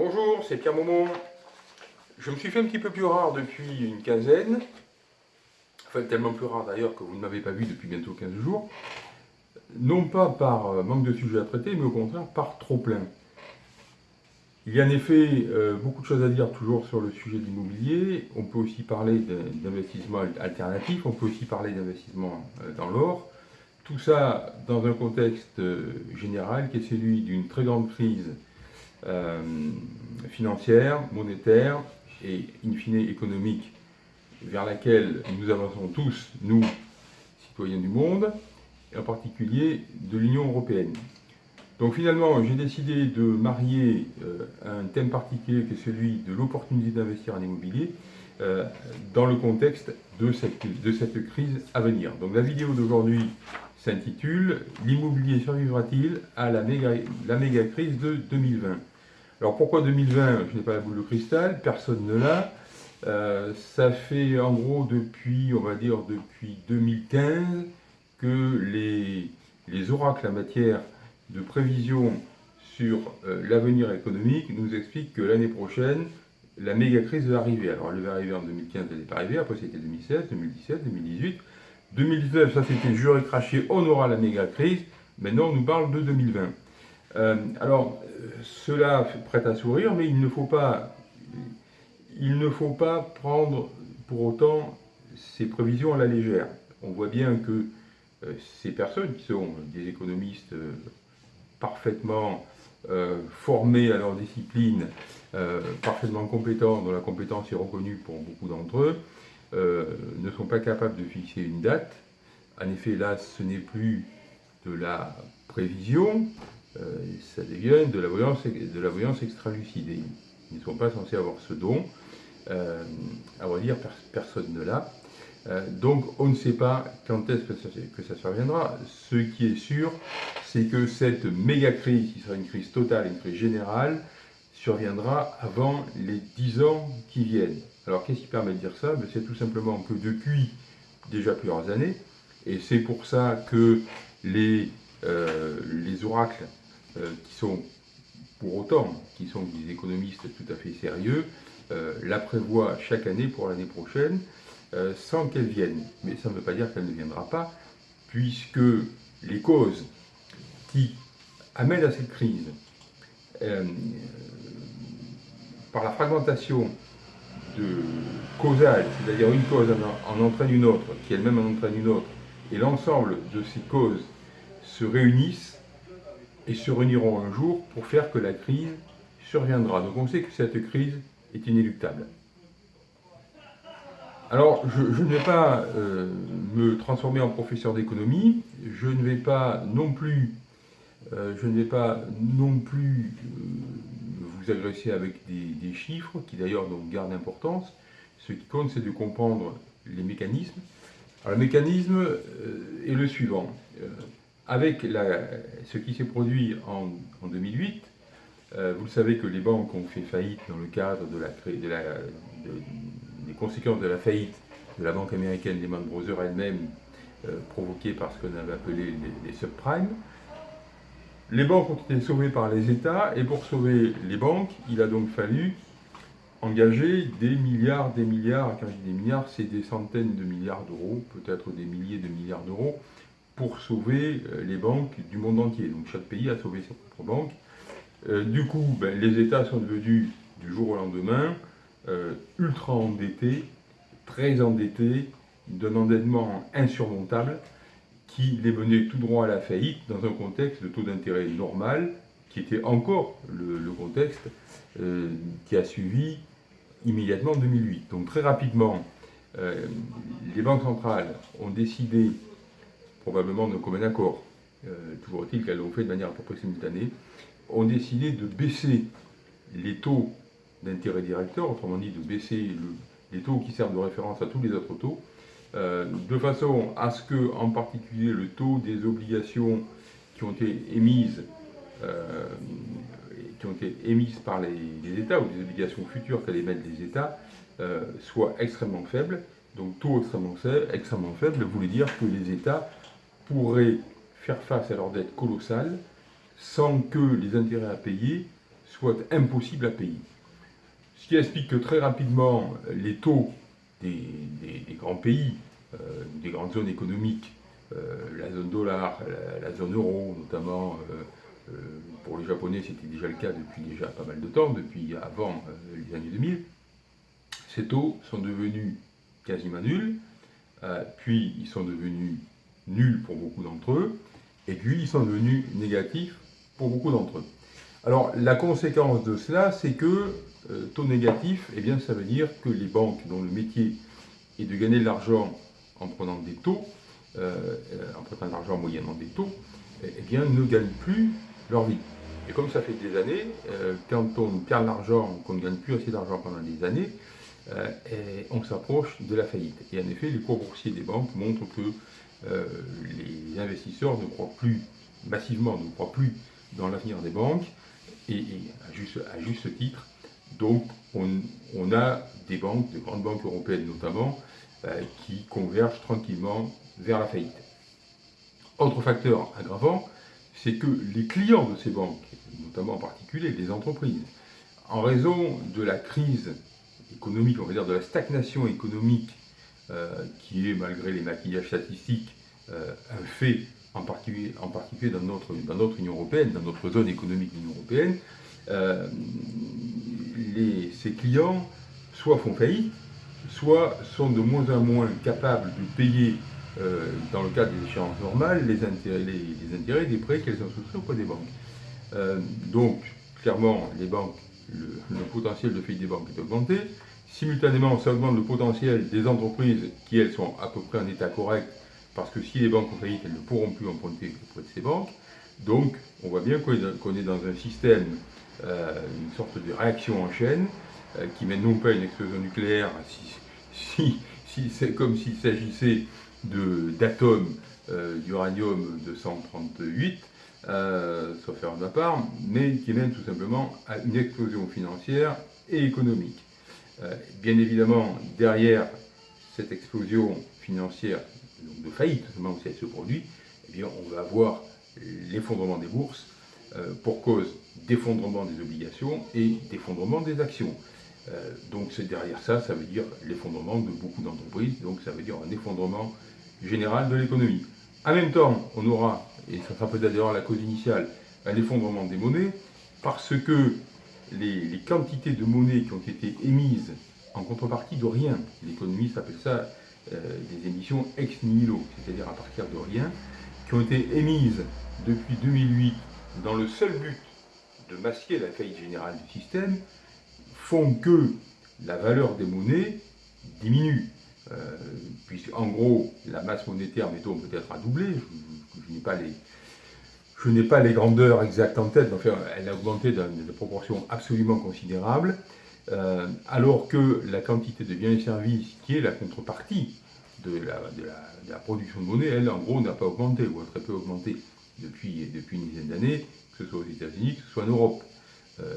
Bonjour, c'est Pierre Momon. Je me suis fait un petit peu plus rare depuis une quinzaine. Enfin, tellement plus rare d'ailleurs que vous ne m'avez pas vu depuis bientôt 15 jours. Non pas par euh, manque de sujets à traiter, mais au contraire par trop plein. Il y a en effet euh, beaucoup de choses à dire toujours sur le sujet de l'immobilier. On peut aussi parler d'investissement alternatif, on peut aussi parler d'investissement euh, dans l'or. Tout ça dans un contexte général qui est celui d'une très grande crise euh, financière, monétaire et in fine économique vers laquelle nous avançons tous, nous, citoyens du monde, et en particulier de l'Union européenne. Donc finalement, j'ai décidé de marier euh, un thème particulier qui est celui de l'opportunité d'investir en immobilier euh, dans le contexte de cette, de cette crise à venir. Donc la vidéo d'aujourd'hui s'intitule « L'immobilier survivra-t-il à la méga, la méga crise de 2020 ?» Alors pourquoi 2020 Je n'ai pas la boule de cristal, personne ne l'a. Euh, ça fait en gros depuis, on va dire depuis 2015, que les, les oracles en matière de prévision sur euh, l'avenir économique nous expliquent que l'année prochaine, la méga crise va arriver. Alors elle va arriver en 2015, elle n'est pas arrivée, après c'était 2016, 2017, 2018. 2019, ça c'était juré craché, on aura la méga crise. Maintenant on nous parle de 2020. Euh, alors, cela prête à sourire, mais il ne faut pas, prendre pour autant ces prévisions à la légère. On voit bien que euh, ces personnes qui sont des économistes euh, parfaitement formés à leur discipline, parfaitement compétents, dont la compétence est reconnue pour beaucoup d'entre eux, ne sont pas capables de fixer une date. En effet, là, ce n'est plus de la prévision, euh, ça devient de la voyance, extra-lucide. Ils ne sont pas censés avoir ce don. Euh, à vrai dire, personne ne l'a. Euh, donc on ne sait pas quand est-ce que ça, surviendra. Ce qui est sûr, c'est que cette méga crise, qui sera une crise totale, une crise générale, surviendra avant les 10 ans qui viennent. Alors qu'est-ce qui permet de dire ça? Ben, C'est tout simplement que depuis déjà plusieurs années, et c'est pour ça que les, les oracles euh, qui sont pour autant, qui sont des économistes tout à fait sérieux, euh, la prévoient chaque année pour l'année prochaine, euh, sans qu'elle vienne. Mais ça ne veut pas dire qu'elle ne viendra pas, puisque les causes qui amènent à cette crise, par la fragmentation de causale, c'est-à-dire une cause en entraîne une autre, qui elle-même en entraîne une autre, et l'ensemble de ces causes se réunissent et se réuniront un jour pour faire que la crise surviendra. Donc on sait que cette crise est inéluctable. Alors, je, ne vais pas euh, me transformer en professeur d'économie, je ne vais pas non plus, euh, je ne pas non plus euh, vous agresser avec des, chiffres, qui d'ailleurs gardent importance. Ce qui compte, c'est de comprendre les mécanismes. Alors, le mécanisme est le suivant avec ce qui s'est produit en, 2008, euh, vous savez que les banques ont fait faillite dans le cadre de la, des conséquences de la faillite de la banque américaine Lehman Brothers elle-même, euh, provoquée par ce qu'on avait appelé les, subprimes. Les banques ont été sauvées par les États, et pour sauver les banques, il a donc fallu engager des milliards, des milliards, quand je dis des milliards, c'est des centaines de milliards d'euros, peut-être des milliers de milliards d'euros, pour sauver euh, les banques du monde entier. Donc chaque pays a sauvé ses propres banques. Euh, du coup, ben, les États sont devenus, du jour au lendemain, euh, ultra endettés, très endettés, d'un endettement insurmontable, qui les menait tout droit à la faillite dans un contexte de taux d'intérêt normal, qui était encore le, contexte qui a suivi immédiatement 2008. Donc très rapidement, les banques centrales ont décidé probablement de commun accord, euh, toujours est-il qu'elles l'ont fait de manière à peu près simultanée, ont décidé de baisser les taux d'intérêt directeur, autrement dit de baisser les taux qui servent de référence à tous les autres taux, euh, de façon à ce que, en particulier, le taux des obligations qui ont été émises, euh, qui ont été émises par les, États, ou des obligations futures qu'allaient mettre les États, soit extrêmement faible. Donc taux extrêmement, extrêmement faible voulait dire que les États pourraient faire face à leur dette colossale sans que les intérêts à payer soit impossible à payer. Ce qui explique que très rapidement, les taux des, grands pays, euh, des grandes zones économiques, euh, la zone dollar, la, zone euro notamment, euh, pour les Japonais c'était déjà le cas depuis déjà pas mal de temps, depuis avant les années 2000, ces taux sont devenus quasiment nuls, puis ils sont devenus nuls pour beaucoup d'entre eux, et puis ils sont devenus négatifs pour beaucoup d'entre eux. Alors la conséquence de cela, c'est que euh, taux négatif, eh bien, ça veut dire que les banques dont le métier est de gagner de l'argent en prenant des taux, euh, euh, en prenant de l'argent moyennement des taux, eh, eh bien, ne gagnent plus leur vie. Et comme ça fait des années, quand on perd l'argent, qu'on ne gagne plus assez d'argent pendant des années, eh, on s'approche de la faillite. Et en effet, les cours boursiers des banques montrent que les investisseurs ne croient plus, massivement, ne croient plus dans l'avenir des banques, et, à, juste, titre, donc, on, a des banques, de grandes banques européennes notamment, euh, qui convergent tranquillement vers la faillite. Autre facteur aggravant, c'est que les clients de ces banques, notamment en particulier les entreprises, en raison de la crise économique, on va dire de la stagnation économique, euh, qui est, malgré les maquillages statistiques, euh, un fait, en particulier, dans, notre, Union européenne, dans notre zone économique de l'Union européenne, ces clients soit font faillite, soit sont de moins en moins capables de payer, euh, dans le cadre des échéances normales, les intérêts, des prêts qu'elles ont souscrits auprès des banques. Euh, donc, clairement, les banques, le, potentiel de faillite des banques est augmenté. Simultanément, ça augmente le potentiel des entreprises qui, elles, sont à peu près en état correct, parce que si les banques ont faillite, elles ne pourront plus emprunter auprès de ces banques. Donc, on voit bien qu'on est dans un système euh, une sorte de réaction en chaîne euh, qui mène non pas à une explosion nucléaire, si, c'est comme s'il s'agissait d'atomes euh, d'uranium 238, sauf faire de ma part, mais qui mène tout simplement à une explosion financière et économique. bien évidemment, derrière cette explosion financière, de faillite, seulement si elle se produit, eh on va avoir l'effondrement des bourses, euh, pour cause d'effondrement des obligations et d'effondrement des actions. Euh, donc c'est derrière ça, ça veut dire l'effondrement de beaucoup d'entreprises, donc ça veut dire un effondrement général de l'économie. En même temps, on aura, et ça sera peut-être d'ailleurs la cause initiale, un effondrement des monnaies, parce que les, quantités de monnaie qui ont été émises en contrepartie de rien, l'économie s'appelle ça des émissions ex nihilo, c'est-à-dire à partir de rien, qui ont été émises depuis 2008 dans le seul but de masquer la faillite générale du système, font que la valeur des monnaies diminue. Euh, puisque, en gros, la masse monétaire, mettons, peut-être a doublé. Je, n'ai pas les... Je n'ai pas les grandeurs exactes en tête, mais enfin, elle a augmenté dans des proportions absolument considérables, euh, alors que la quantité de biens et services, qui est la contrepartie de la, production de monnaie, elle, en gros, n'a pas augmenté, ou a très peu augmenté depuis, une dizaine d'années, que ce soit aux États-Unis, que ce soit en Europe. Euh,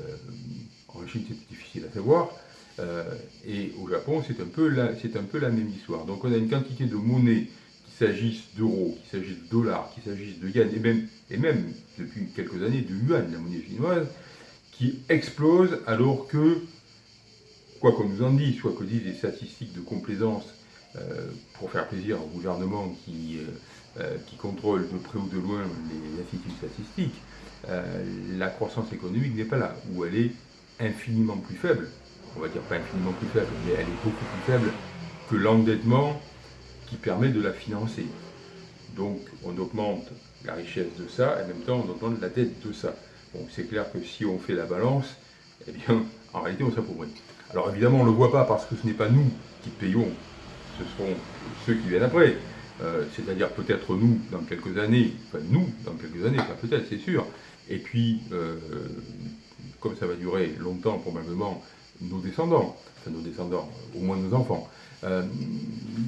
en Chine, c'est difficile à savoir. Euh, et au Japon, c'est un, peu la, un peu la même histoire. Donc on a une quantité de monnaie, qu'il s'agisse d'euros, qu'il s'agisse de dollars, qu'il s'agisse de yens, et même, et même depuis quelques années de yuan, la monnaie chinoise, qui explose alors que, quoi qu'on nous en dise, soit que disent les statistiques de complaisance euh, pour faire plaisir au gouvernement qui, euh, euh, qui contrôle de près ou de loin les instituts statistiques, la croissance économique n'est pas là, ou elle est infiniment plus faible. On va dire pas infiniment plus faible, mais elle est beaucoup plus faible que l'endettement qui permet de la financer. Donc on augmente la richesse de ça, et en même temps on augmente la dette de ça. Bon, c'est clair que si on fait la balance, eh bien, en réalité, on s'appauvrit. Alors évidemment, on ne le voit pas parce que ce n'est pas nous qui payons ce seront ceux qui viennent après. Euh, c'est-à-dire peut-être nous dans quelques années, enfin nous dans quelques années, pas peut-être, c'est sûr. Et puis, euh, comme ça va durer longtemps, probablement, nos descendants, enfin nos descendants, au moins nos enfants. Euh,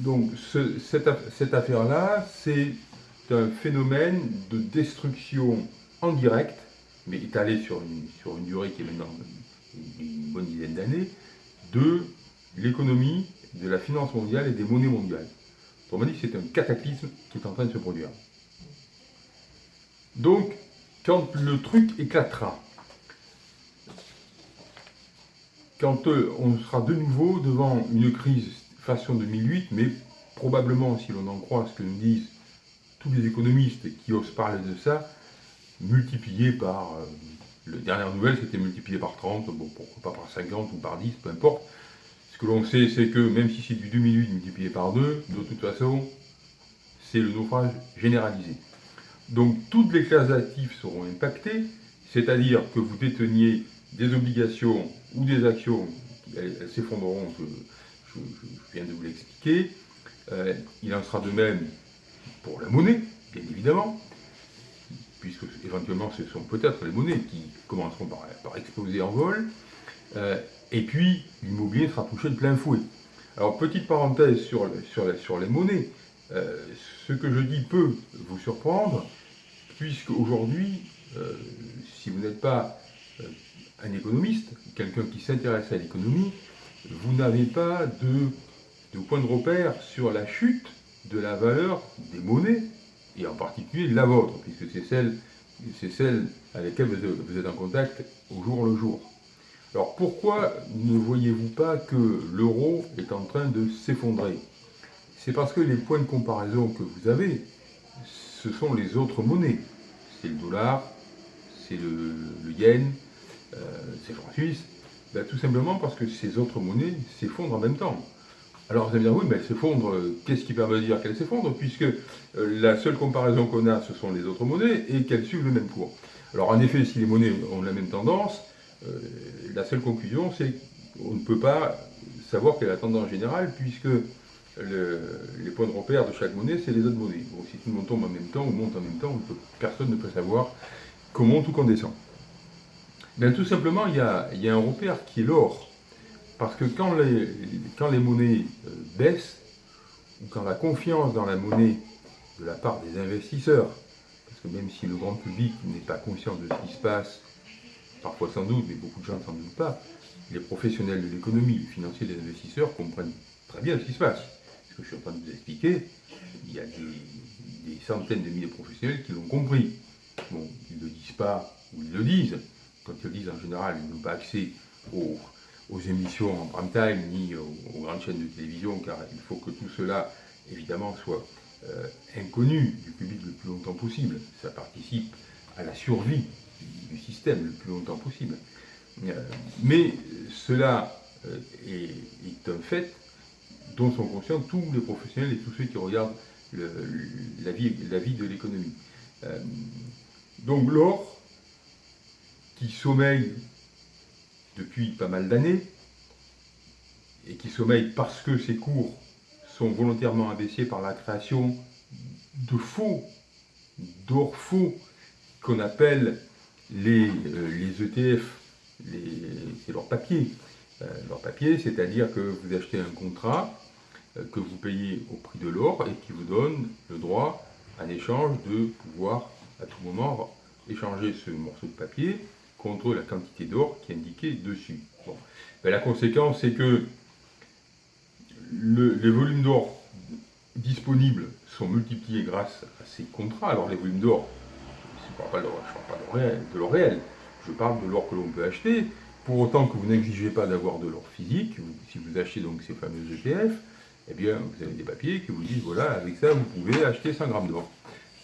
donc cette, affaire-là, c'est un phénomène de destruction en direct, mais étalé sur une, sur une durée qui est maintenant une bonne dizaine d'années, de l'économie de la finance mondiale et des monnaies mondiales. Autrement dit, c'est un cataclysme qui est en train de se produire. Donc, quand le truc éclatera, quand euh, on sera de nouveau devant une crise façon 2008, mais probablement, si l'on en croit ce que nous disent tous les économistes qui osent parler de ça, multiplié par, la dernière nouvelle c'était multiplié par 30, bon pourquoi pas par 50 ou par 10, peu importe. Ce que l'on sait c'est que même si c'est du 2008 multiplié par 2, de toute façon, c'est le naufrage généralisé. Donc toutes les classes d'actifs seront impactées, c'est-à-dire que vous déteniez des obligations ou des actions, elles, s'effondreront, je, viens de vous l'expliquer. Euh, il en sera de même pour la monnaie, bien évidemment, puisque éventuellement ce sont peut-être les monnaies qui commenceront par, exploser en vol. Euh, et puis l'immobilier sera touché de plein fouet. Alors petite parenthèse sur, sur, les monnaies, euh, ce que je dis peut vous surprendre, puisque aujourd'hui, si vous n'êtes pas un économiste, quelqu'un qui s'intéresse à l'économie, vous n'avez pas de, point de repère sur la chute de la valeur des monnaies, et en particulier la vôtre, puisque c'est celle, celle avec laquelle vous êtes en contact au jour le jour. Alors pourquoi ne voyez-vous pas que l'euro est en train de s'effondrer? C'est parce que les points de comparaison que vous avez, ce sont les autres monnaies. C'est le dollar, c'est le, le yen, euh, c'est francs suisses, ben, tout simplement parce que ces autres monnaies s'effondrent en même temps. Alors vous allez me dire, oui, mais elles s'effondrent, euh, qu'est-ce qui permet de dire qu'elles s'effondrent Puisque euh, la seule comparaison qu'on a, ce sont les autres monnaies, et qu'elles suivent le même cours. Alors en effet, si les monnaies ont la même tendance, la seule conclusion, c'est qu'on ne peut pas savoir quelle est la tendance générale, puisque les points de repère de chaque monnaie, c'est les autres monnaies. si tout le monde tombe en même temps ou monte en même temps, personne ne peut savoir comment tout qu'on descend. Ben, tout simplement, il y, a, un repère qui est l'or. Parce que quand les, quand les monnaies euh, baissent, ou quand la confiance dans la monnaie de la part des investisseurs, parce que même si le grand public n'est pas conscient de ce qui se passe, parfois sans doute, mais beaucoup de gens ne s'en doutent pas, les professionnels de l'économie, les financiers, les investisseurs comprennent très bien ce qui se passe. Ce que je suis en train de vous expliquer, il y a des, des centaines de milliers de professionnels qui l'ont compris. Bon, ils ne le disent pas, ou ils le disent, quand ils le disent en général, ils n'ont pas accès aux, émissions en prime time ni aux, grandes chaînes de télévision, car il faut que tout cela, évidemment, soit euh, inconnu du public le plus longtemps possible. Ça participe à la survie du système le plus longtemps possible. Euh, mais cela euh, est, un fait dont sont conscients tous les professionnels et tous ceux qui regardent la, vie, la vie de l'économie. donc l'or, qui sommeille depuis pas mal d'années, et qui sommeille parce que ces cours sont volontairement abaissés par la création de faux, d'or faux, qu'on appelle les, ETF, euh, e c'est leur papier. Euh, leur c'est-à-dire que vous achetez un contrat euh, que vous payez au prix de l'or et qui vous donne le droit, en échange, de pouvoir à tout moment échanger ce morceau de papier contre la quantité d'or qui est indiquée dessus. Ben, la conséquence, c'est que les volumes d'or disponibles sont multipliés grâce à ces contrats. Alors les volumes d'or, je ne parle pas de l'or réel, je parle de l'or que l'on peut acheter, pour autant que vous n'exigez pas d'avoir de l'or physique, si vous achetez donc ces fameux ETF, eh bien vous avez des papiers qui vous disent, voilà, avec ça vous pouvez acheter 100 grammes d'or.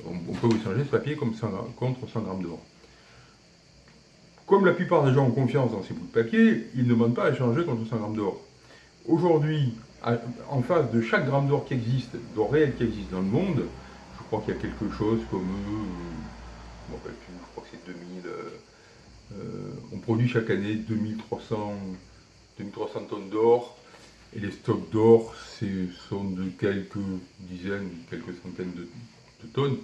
On, peut vous changer ce papier contre 100 grammes d'or. Comme la plupart des gens ont confiance dans ces bouts de papier, ils ne demandent pas à échanger contre 100 grammes d'or. Aujourd'hui, en face de chaque gramme d'or qui existe, d'or réel qui existe dans le monde, je crois qu'il y a quelque chose comme, euh, je crois que c'est 2000, euh, euh, on produit chaque année 2300, 2300 tonnes d'or, et les stocks d'or sont de quelques dizaines, quelques centaines de, de tonnes,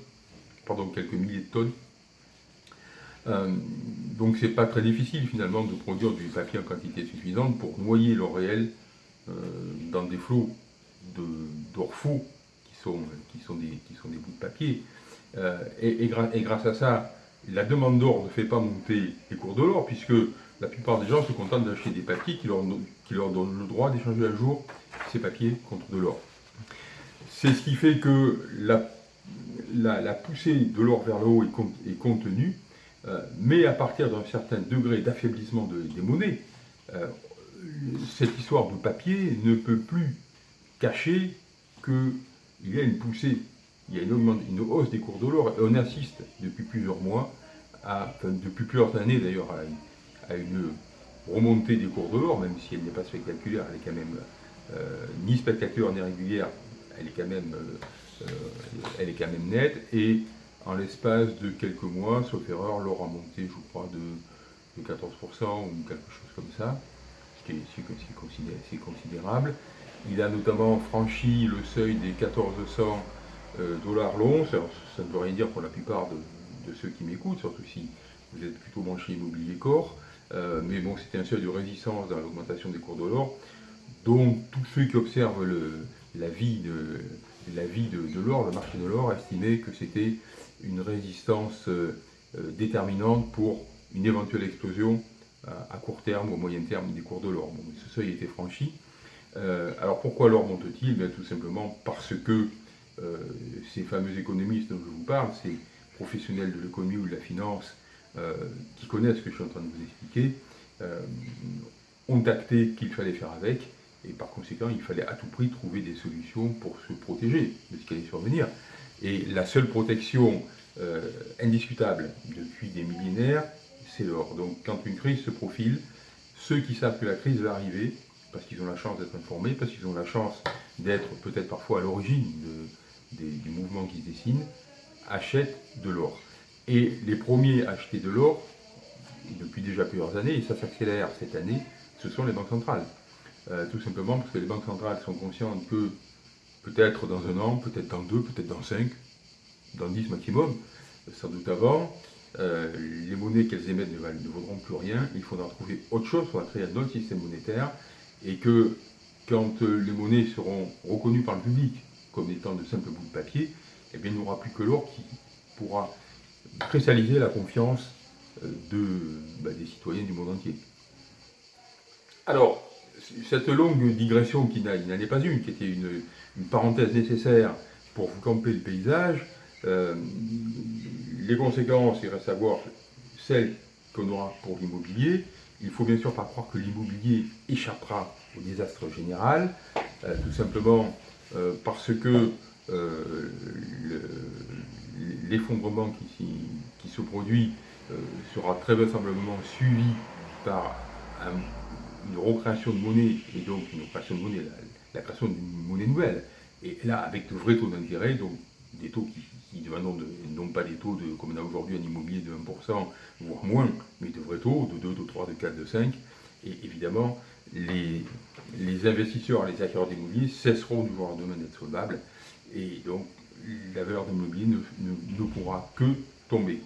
pardon, quelques milliers de tonnes. Euh, donc c'est pas très difficile finalement de produire du papier en quantité suffisante pour noyer l'or réel euh, dans des flots d'or faux qui sont, qui, sont des, qui sont des bouts de papier. Euh, et, grâce à ça, la demande d'or ne fait pas monter les cours de l'or puisque la plupart des gens se contentent d'acheter des papiers qui leur, qui leur donnent le droit d'échanger un jour ces papiers contre de l'or. C'est ce qui fait que la, la, poussée de l'or vers le haut est, contenue mais à partir d'un certain degré d'affaiblissement des monnaies, euh, cette histoire de papier ne peut plus cacher qu'il y a une poussée, il y a une, une hausse des cours de l'or, et on assiste depuis plusieurs mois, à, enfin, depuis plusieurs années d'ailleurs, à, une remontée des cours de l'or, même si elle n'est pas spectaculaire, elle est quand même euh, ni spectaculaire ni régulière, elle est quand même, euh, euh, elle est quand même nette, et en l'espace de quelques mois, sauf erreur, l'or a monté, je crois, de, 14% ou quelque chose comme ça, ce qui est, considérable. Il a notamment franchi le seuil des 1400 dollars l'once, ça ne veut rien dire pour la plupart de, ceux qui m'écoutent, surtout si vous êtes plutôt branché immobilier corps, mais bon, c'était un seuil de résistance dans l'augmentation des cours de l'or. Donc tous ceux qui observent la vie de, l'or, le marché de l'or, estimaient que c'était une résistance euh, euh, déterminante pour une éventuelle explosion à, court terme ou à moyen terme des cours de l'or. ce seuil a été franchi. Euh, alors pourquoi l'or monte-t-il? Tout simplement parce que ces fameux économistes dont je vous parle, ces professionnels de l'économie ou de la finance qui connaissent ce que je suis en train de vous expliquer, ont acté qu'il fallait faire avec et par conséquent, il fallait à tout prix trouver des solutions pour se protéger de ce qui allait survenir. Et la seule protection euh, indiscutable depuis des millénaires, c'est l'or. Donc quand une crise se profile, ceux qui savent que la crise va arriver, parce qu'ils ont la chance d'être informés, parce qu'ils ont la chance d'être peut-être parfois à l'origine des, mouvements qui se dessinent, achètent de l'or. Et les premiers à acheter de l'or, depuis déjà plusieurs années, et ça s'accélère cette année, ce sont les banques centrales. Euh, tout simplement parce que les banques centrales sont conscientes que peut-être dans un an, peut-être dans deux, peut-être dans cinq, dans dix maximum, sans doute avant, euh, les monnaies qu'elles émettent ne, vaudront plus rien, il faudra trouver autre chose, pour créer un autre système monétaire, et que quand euh, les monnaies seront reconnues par le public comme étant de simples bouts de papier, eh bien, il n'y aura plus que l'or qui pourra cristalliser la confiance de, bah, des citoyens du monde entier. Alors, cette longue digression qui n'en est pas une, qui était une, parenthèse nécessaire pour vous camper le paysage, euh, les conséquences, il reste à voir celles qu'on aura pour l'immobilier. Il faut bien sûr pas croire que l'immobilier échappera au désastre général, euh, tout simplement euh, parce que l'effondrement qui, se produit sera très vraisemblablement suivi par un une recréation de monnaie, et donc une création de monnaie, création d'une monnaie nouvelle, et là avec de vrais taux d'intérêt, donc des taux qui, qui non pas des taux de, comme on a aujourd'hui un immobilier de 1%, voire moins, mais de vrais taux, de 2, de 3, de 4, de 5, et évidemment, les, les investisseurs, les acquéreurs d'immobilier cesseront du jour au lendemain d'être solvables, et donc la valeur de l'immobilier ne, ne pourra que tomber.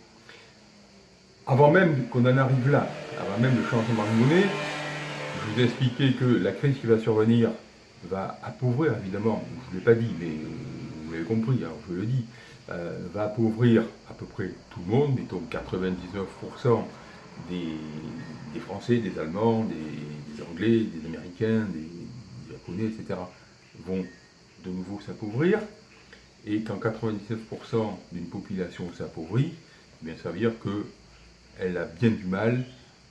Avant même qu'on en arrive là, avant même le changement de monnaie, je vous ai expliqué que la crise qui va survenir va appauvrir, évidemment, je ne l'ai pas dit, mais vous l'avez compris, alors je le dis, euh, va appauvrir à peu près tout le monde, mettons 99% des, Français, des Allemands, des, Anglais, des Américains, des, Japonais, etc., vont de nouveau s'appauvrir, et quand 99% d'une population s'appauvrit, eh ça veut dire qu'elle a bien du mal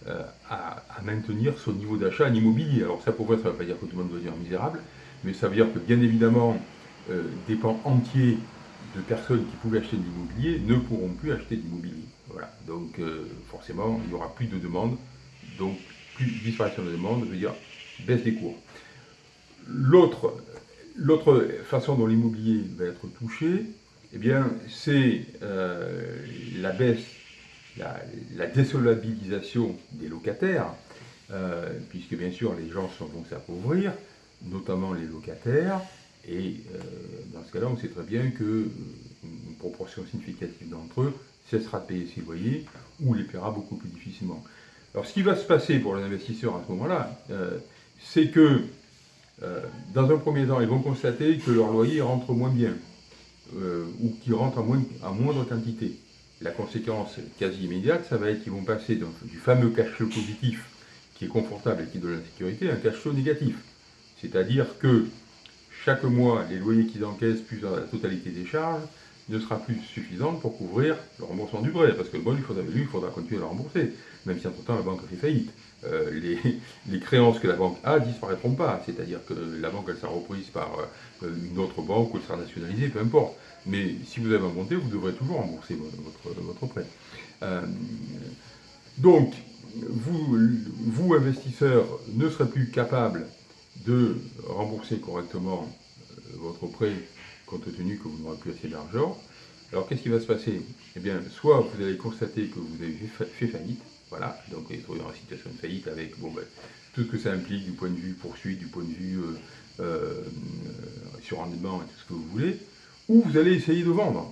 euh, à, maintenir son niveau d'achat en immobilier. Alors ça pourrait, ça ne veut pas dire que tout le monde va devenir misérable, mais ça veut dire que bien évidemment, euh, des pans entiers de personnes qui pouvaient acheter de l'immobilier ne pourront plus acheter de l'immobilier. Voilà. Donc euh, forcément, il n'y aura plus de demande, donc plus disparition de demande veut dire baisse des cours. L'autre façon dont l'immobilier va être touché, eh c'est la baisse la, désolabilisation des locataires, euh, puisque bien sûr les gens vont s'appauvrir, notamment les locataires, et euh, dans ce cas-là, on sait très bien qu'une proportion significative d'entre eux cessera de payer ses loyers ou les paiera beaucoup plus difficilement. Alors ce qui va se passer pour les investisseurs à ce moment-là, euh, c'est que dans un premier temps, ils vont constater que leur loyer rentre moins bien, ou qu'il rentre à moindre quantité la conséquence quasi immédiate, ça va être qu'ils vont passer du fameux cash flow positif, qui est confortable et qui donne la sécurité, à un cash flow négatif. C'est-à-dire que chaque mois, les loyers qu'ils encaissent, plus la totalité des charges, ne sera plus suffisante pour couvrir le remboursement du prêt, parce que le bon, il faudra, lui, il faudra continuer à le rembourser, même si entre-temps la banque fait faillite. Euh, les, créances que la banque a disparaîtront pas, c'est-à-dire que la banque sera reprise par euh, une autre banque ou elle sera nationalisée, peu importe. Mais si vous avez un monté, vous devrez toujours rembourser votre, prêt. Euh, donc, vous, vous, investisseurs, ne serez plus capable de rembourser correctement votre prêt compte tenu que vous n'aurez plus assez d'argent. Alors qu'est-ce qui va se passer? Eh bien, soit vous allez constater que vous avez fait faillite, voilà, donc vous dans une situation de faillite avec ben, tout ce que ça implique du point de vue poursuite, du point de vue euh, euh, surrendement et tout ce que vous voulez, ou vous allez essayer de vendre.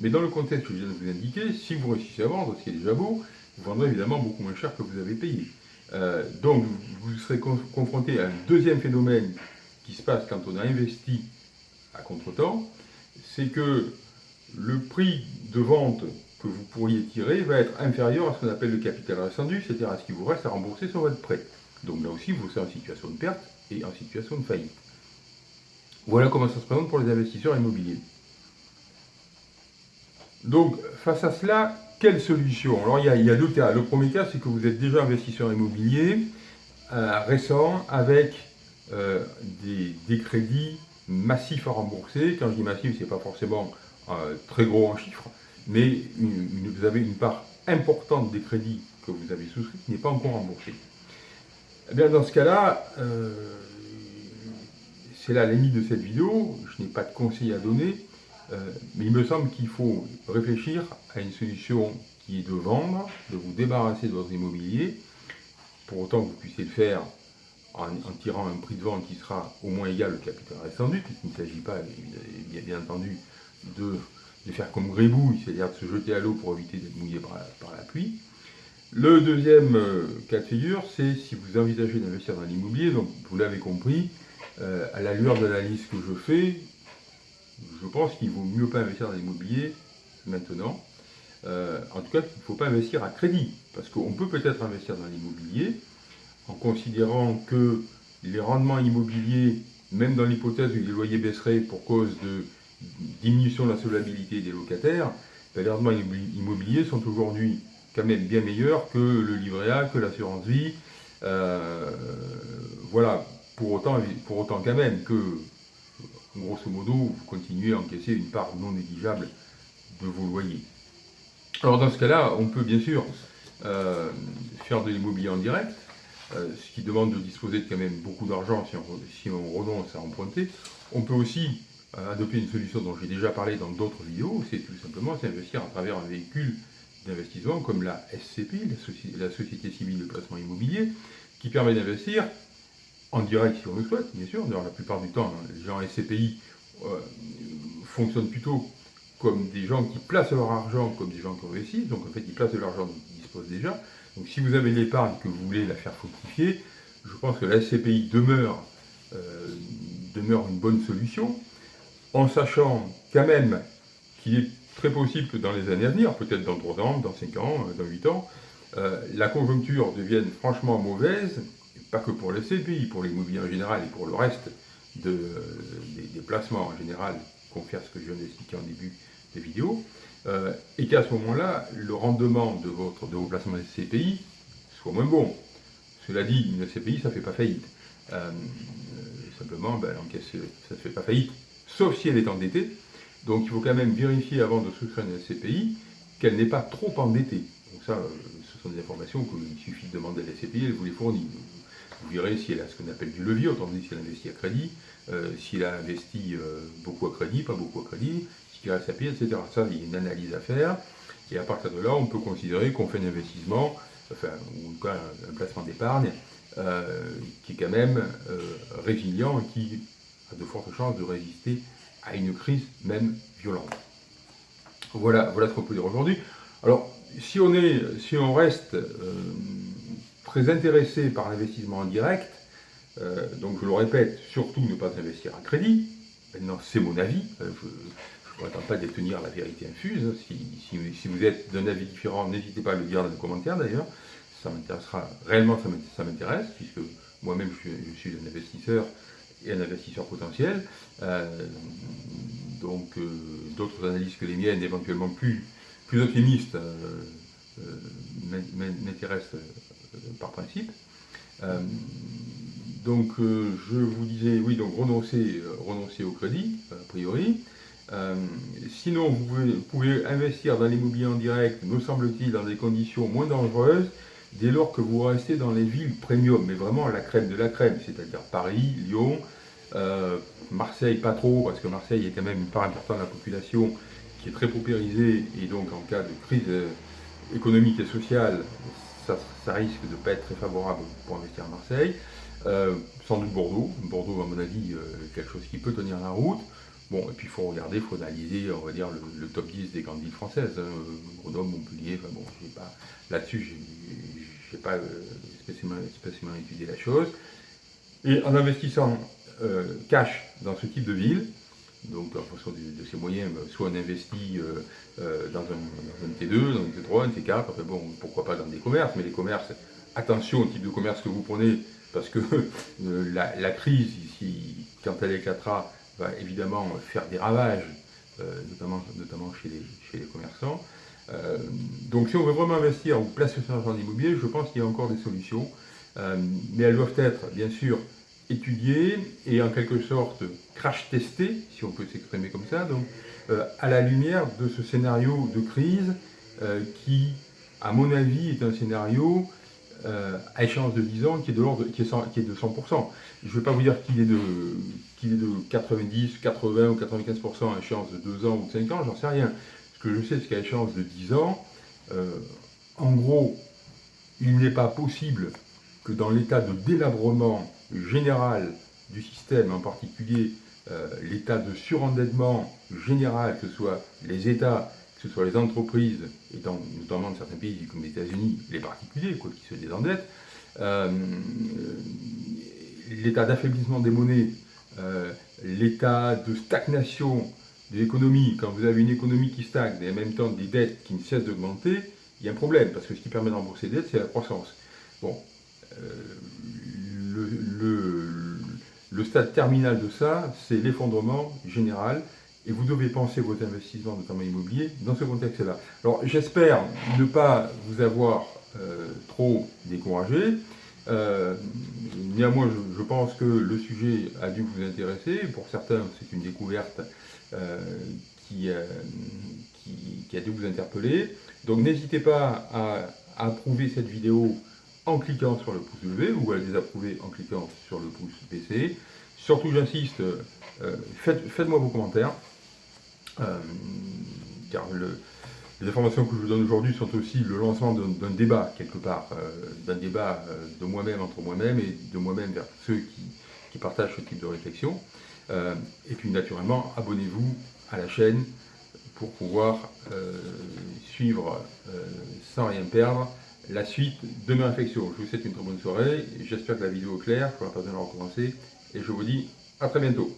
Mais dans le contexte que je viens de vous indiquer, si vous réussissez à vendre, ce qui est déjà beau, vous vendrez évidemment beaucoup moins cher que vous avez payé. Euh, donc vous serez confronté à un deuxième phénomène qui se passe quand on a investi à contre-temps, c'est que le prix de vente que vous pourriez tirer va être inférieur à ce qu'on appelle le capital rescendu, c'est-à-dire à ce qui vous reste à rembourser sur votre prêt. Donc là aussi, vous serez en situation de perte et en situation de faillite. Voilà comment ça se présente pour les investisseurs immobiliers. Donc, face à cela, quelle solution? Alors, il y, a, deux cas. Le premier cas, c'est que vous êtes déjà investisseur immobilier euh, récent avec euh, des, crédits massifs à rembourser. Quand je dis massif, ce n'est pas forcément euh, très gros en chiffres, mais vous avez une part importante des crédits que vous avez souscrits qui n'est pas encore remboursée. Eh bien, dans ce cas-là, c'est la limite de cette vidéo. Je n'ai pas de conseils à donner. Euh, mais il me semble qu'il faut réfléchir à une solution qui est de vendre, de vous débarrasser de votre immobilier, pour autant que vous puissiez le faire en, tirant un prix de vente qui sera au moins égal au capital restant puisqu'il ne s'agit pas, bien, entendu, de, faire comme grébouille, c'est-à-dire de se jeter à l'eau pour éviter d'être mouillé par, la pluie. Le deuxième euh, cas de figure, c'est si vous envisagez d'investir dans l'immobilier, donc vous l'avez compris, euh, à la lueur de la liste que je fais, je pense qu'il vaut mieux pas investir dans l'immobilier maintenant. Euh, en tout cas, il ne faut pas investir à crédit, parce qu'on peut peut-être investir dans l'immobilier en considérant que les rendements immobiliers, même dans l'hypothèse où les loyers baisseraient pour cause de diminution de la solvabilité des locataires, ben, les rendements immobiliers sont aujourd'hui quand même bien meilleurs que le livret A, que l'assurance vie. Euh, voilà, pour autant, pour autant quand même que grosso modo, vous continuez à encaisser une part non négligeable de vos loyers. Alors dans ce cas-là, on peut bien sûr euh, faire de l'immobilier en direct, euh, ce qui demande de disposer de quand même beaucoup d'argent si on, renonce à emprunter. On peut aussi euh, adopter une solution dont j'ai déjà parlé dans d'autres vidéos, c'est tout simplement s'investir à travers un véhicule d'investissement comme la SCP, la, Société Civile de Placement Immobilier, qui permet d'investir en direct si on le souhaite, bien sûr. D'ailleurs, la plupart du temps, les gens SCPI euh, fonctionnent plutôt comme des gens qui placent leur argent comme des gens qui. Donc en fait, ils placent de l'argent dont ils disposent déjà. Donc si vous avez l'épargne que vous voulez la faire fructifier, je pense que la SCPI demeure, euh, demeure une bonne solution, en sachant quand même qu'il est très possible que dans les années à venir, peut-être dans 3 ans, dans 5 ans, dans 8 ans, euh, la conjoncture devienne franchement mauvaise pas que pour le CPI, pour l'immobilier en général et pour le reste de, des, placements en général, confère ce que je viens d'expliquer en début de vidéo, euh, et qu'à ce moment-là, le rendement de, votre, de vos placements SCPI soit moins bon. Cela dit, une SCPI, ça ne fait pas faillite. Euh, simplement, ben, ça ne fait pas faillite, sauf si elle est endettée. Donc il faut quand même vérifier avant de souscrire une SCPI qu'elle n'est pas trop endettée. Donc ça, euh, ce sont des informations qu'il suffit de demander à la SCPI, elle vous les fournit. Vous verrez si elle a ce qu'on appelle du levier, autant dit si elle investit à crédit, euh, s'il a investi euh, beaucoup à crédit, pas beaucoup à crédit, ce qu'il reste à payer, etc. Ça, il y a une analyse à faire. Et à partir de là, on peut considérer qu'on fait un investissement, enfin, ou en tout cas un, placement d'épargne, euh, qui est quand même résilient et qui a de fortes chances de résister à une crise même violente. Voilà, voilà ce qu'on peut dire aujourd'hui. Alors, si on, est, si on reste très intéressé par l'investissement en direct, euh, donc je le répète, surtout ne pas investir à crédit. Maintenant, c'est mon avis. Euh, je ne prétends pas détenir la vérité infuse. Si, vous êtes d'un avis différent, n'hésitez pas à le dire dans les commentaires d'ailleurs. Ça m'intéressera, réellement ça m'intéresse, puisque moi-même je, suis un investisseur et un investisseur potentiel. Euh, donc d'autres analyses que les miennes, éventuellement plus, plus optimistes, m'intéressent par principe. donc je vous disais, oui, donc renoncer, renoncer au crédit, a priori. sinon, vous pouvez investir dans l'immobilier en direct, me semble-t-il, dans des conditions moins dangereuses, dès lors que vous restez dans les villes premium, mais vraiment la crème de la crème, c'est-à-dire Paris, Lyon, euh, Marseille pas trop, parce que Marseille est quand même une part importante de la population qui est très paupérisée, et donc en cas de crise euh, économique et sociale, ça, risque de ne pas être très favorable pour investir à Marseille. Euh, sans doute Bordeaux, Bordeaux à mon avis, quelque chose qui peut tenir la route. Bon, et puis il faut regarder, il faut analyser, on va dire, le, top 10 des grandes villes françaises, hein, Grenoble, Montpellier, enfin bon, là-dessus, je n'ai pas spécialement, spécialement, étudié la chose. Et en investissant euh, cash dans ce type de ville, donc en fonction de, ses moyens, bah, soit on investit euh, euh, dans, un, T2, dans un T3, un T4, enfin bon, pourquoi pas dans des commerces, mais les commerces, attention au type de commerce que vous prenez, parce que la, crise, ici, quand elle éclatera, va évidemment faire des ravages, notamment, notamment chez, les, chez les commerçants. donc si on veut vraiment investir ou placer son argent en immobilier, je pense qu'il y a encore des solutions, mais elles doivent être, bien sûr, étudié et en quelque sorte crash testé, si on peut s'exprimer comme ça, donc euh, à la lumière de ce scénario de crise euh, qui, à mon avis, est un scénario euh, à échéance de 10 ans qui est de l'ordre qui, qui, est de 100%. Je ne vais pas vous dire qu'il est, de, qu'il est de 90, 80 ou 95% à échéance de 2 ans ou de 5 ans, j'en sais rien. Ce que je sais, c'est qu'à échéance de 10 ans, en gros, il n'est pas possible que dans l'état de délabrement général du système, en particulier euh, l'état de surendettement général, que ce soit les États, que ce soit les entreprises, et notamment dans certains pays comme les États-Unis, les particuliers quoi, qui se désendettent, euh, l'état d'affaiblissement des monnaies, euh, l'état de stagnation de l'économie, quand vous avez une économie qui stagne et en même temps des dettes qui ne cessent d'augmenter, il y a un problème, parce que ce qui permet de rembourser les dettes, c'est la croissance. Bon, le, stade terminal de ça, c'est l'effondrement général, et vous devez penser vos investissements, notamment immobiliers, dans ce contexte-là. Alors j'espère ne pas vous avoir euh, trop découragé. Euh, néanmoins, je, pense que le sujet a dû vous intéresser. Pour certains, c'est une découverte euh, qui, a dû vous interpeller. Donc n'hésitez pas à approuver cette vidéo en cliquant sur le pouce levé ou à désapprouver en cliquant sur le pouce baissé. Surtout, j'insiste, euh, faites-moi vos commentaires, euh, car les informations que je vous donne aujourd'hui sont aussi le lancement d'un débat, quelque part, euh, d'un débat de moi-même entre moi-même et de moi-même vers ceux qui, qui, partagent ce type de réflexion. et puis, naturellement, abonnez-vous à la chaîne pour pouvoir suivre sans rien perdre la suite de mes réflexions. Je vous souhaite une très bonne soirée, j'espère que la vidéo est claire, je ne pas besoin de recommencer, et je vous dis à très bientôt.